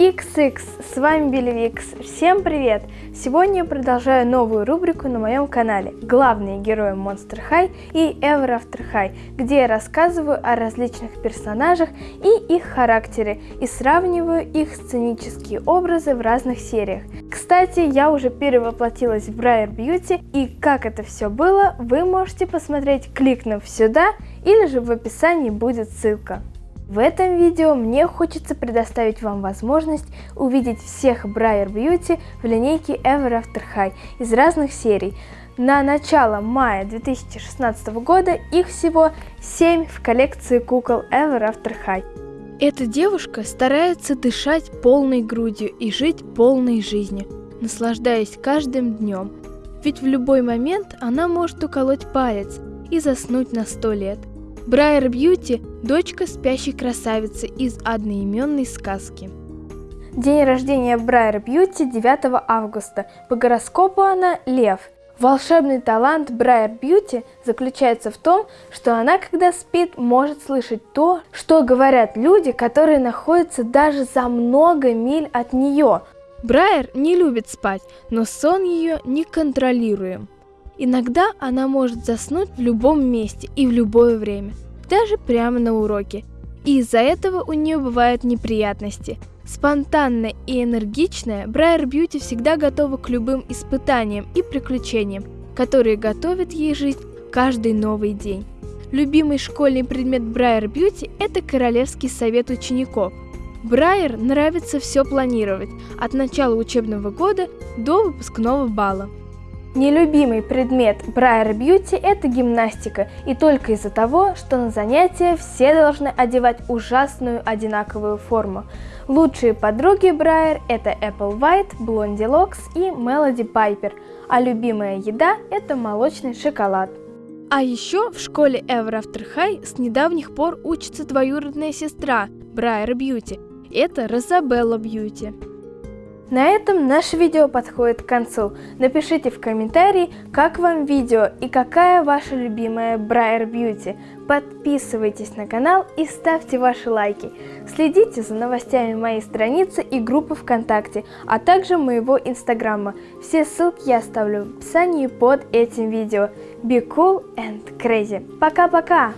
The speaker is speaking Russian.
XX, с вами Белевикс. Всем привет! Сегодня я продолжаю новую рубрику на моем канале «Главные герои Monster High» и Ever After High, где я рассказываю о различных персонажах и их характере и сравниваю их сценические образы в разных сериях. Кстати, я уже перевоплотилась в Briar Beauty, и как это все было, вы можете посмотреть, кликнув сюда, или же в описании будет ссылка. В этом видео мне хочется предоставить вам возможность увидеть всех Briar Beauty в линейке Ever After High из разных серий. На начало мая 2016 года их всего 7 в коллекции кукол Ever After High. Эта девушка старается дышать полной грудью и жить полной жизнью, наслаждаясь каждым днем. Ведь в любой момент она может уколоть палец и заснуть на сто лет. Брайер Бьюти – дочка спящей красавицы из одноименной сказки. День рождения Брайер Бьюти 9 августа. По гороскопу она – Лев. Волшебный талант Брайер Бьюти заключается в том, что она, когда спит, может слышать то, что говорят люди, которые находятся даже за много миль от нее. Брайер не любит спать, но сон ее неконтролируем. Иногда она может заснуть в любом месте и в любое время, даже прямо на уроке. И из-за этого у нее бывают неприятности. Спонтанная и энергичная, Брайер Бьюти всегда готова к любым испытаниям и приключениям, которые готовят ей жизнь каждый новый день. Любимый школьный предмет Брайер Бьюти – это Королевский совет учеников. Брайер нравится все планировать, от начала учебного года до выпускного бала. Нелюбимый предмет Брайер Бьюти – это гимнастика, и только из-за того, что на занятия все должны одевать ужасную одинаковую форму. Лучшие подруги Брайер – это Apple White, Blondie Locks и Melody Piper, а любимая еда – это молочный шоколад. А еще в школе Ever After High с недавних пор учится двоюродная сестра Брайер Бьюти – это Розабелла Бьюти. На этом наше видео подходит к концу. Напишите в комментарии, как вам видео и какая ваша любимая Брайер Бьюти. Подписывайтесь на канал и ставьте ваши лайки. Следите за новостями моей страницы и группы ВКонтакте, а также моего инстаграма. Все ссылки я оставлю в описании под этим видео. Be cool and crazy. Пока-пока!